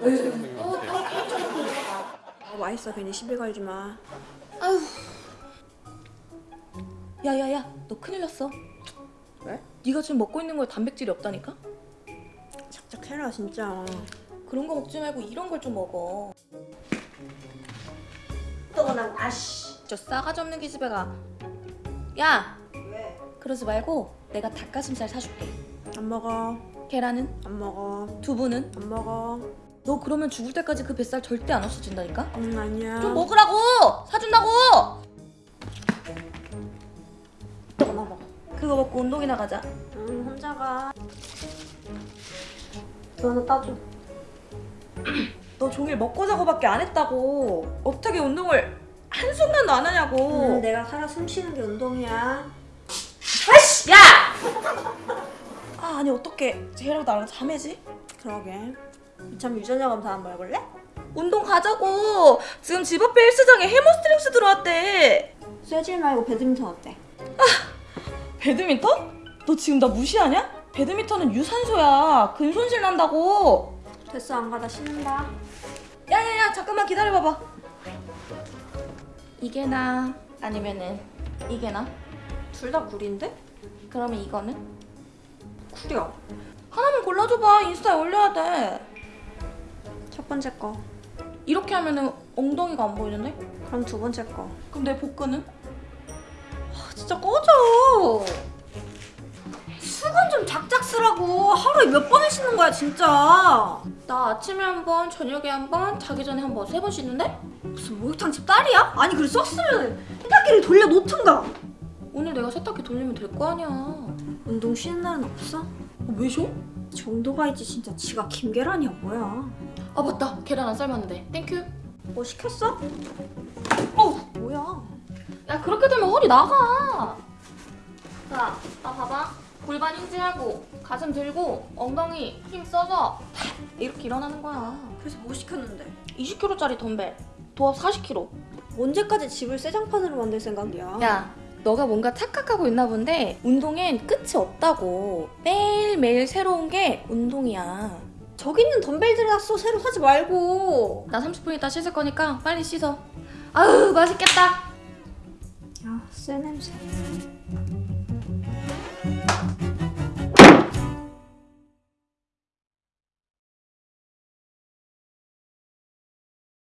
먹어 지금 어, 이거. 아 맛있어 괜히 시비 걸지 마 아휴. 야야야, 너 큰일 났어. 왜? 네가 지금 먹고 있는 거에 단백질이 없다니까? 착착해라 진짜 그런 거 먹지 말고 이런 걸 좀 먹어. 또난 아씨 저 싸가지 없는 기집애가. 야, 왜? 그러지 말고 내가 닭가슴살 사줄게. 안 먹어 계란은? 안 먹어 두부는? 안 먹어 너 그러면 죽을 때까지 그 뱃살 절대 안 없어진다니까? 응 아니야 좀 먹으라고! 사준다고! 나 먹어 그거 먹고 운동이나 가자. 응 혼자 가 너는 따줘 너 종일 먹고 자고밖에 안 했다고. 어떻게 운동을 한순간도 안 하냐고. 응 내가 살아 숨쉬는 게 운동이야 아이씨! 야! 아 아니 어떡해. 쟤랑 나랑 자매지? 그러게 이 참 유전자 검사 한번 해볼래? 운동 가자고. 지금 집 앞에 헬스장에 Hammer Strength 들어왔대. 쇠질 말고 배드민턴 어때? 배드민턴? 너 지금 나 무시하냐? 배드민턴은 유산소야. 근손실 난다고. 됐어 안 가다 신는다 야야야 잠깐만 기다려봐봐. 이게 나 아니면은 이게 나? 둘 다 구리인데? 그러면 이거는? 구려 하나만 골라줘봐. 인스타에 올려야 돼. 첫 번째 거 이렇게 하면은 엉덩이가 안 보이는데? 그럼 두 번째 거 그럼 내 복근은? 아, 진짜 꺼져 수건 좀 작작 쓰라고 하루에 몇 번을 씻는 거야 진짜 나 아침에 한 번, 저녁에 한 번, 자기 전에 한 번, 세 번 씻는데? 무슨 목욕탕 집 딸이야? 아니 그래 썼으면 세탁기를 돌려놓든가 오늘 내가 세탁기 돌리면 될 거 아니야. 운동 쉬는 날은 없어? 왜 쉬어? 정도가 있지 진짜 지가 김계란이야 뭐야 아 맞다. 계란 안 삶았는데. 땡큐. 뭐 시켰어? 어우. 뭐야 야 그렇게 되면 허리 나가. 자, 나 봐봐. 골반 인지하고 가슴 들고 엉덩이 힘 써서 탁 이렇게 일어나는 거야. 그래서 뭐 시켰는데 20kg짜리 덤벨. 도합 40kg. 언제까지 집을 쇠장판으로 만들 생각이야 야, 너가 뭔가 착각하고 있나 본데 운동엔 끝이 없다고. 매일매일 새로운 게 운동이야. 저기 있는 덤벨들이나 써 새로 사지 말고 나 30분 있다 씻을 거니까 빨리 씻어. 아유, 맛있겠다. 야쎄 냄새